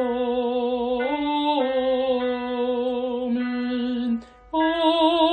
Amen. Amen.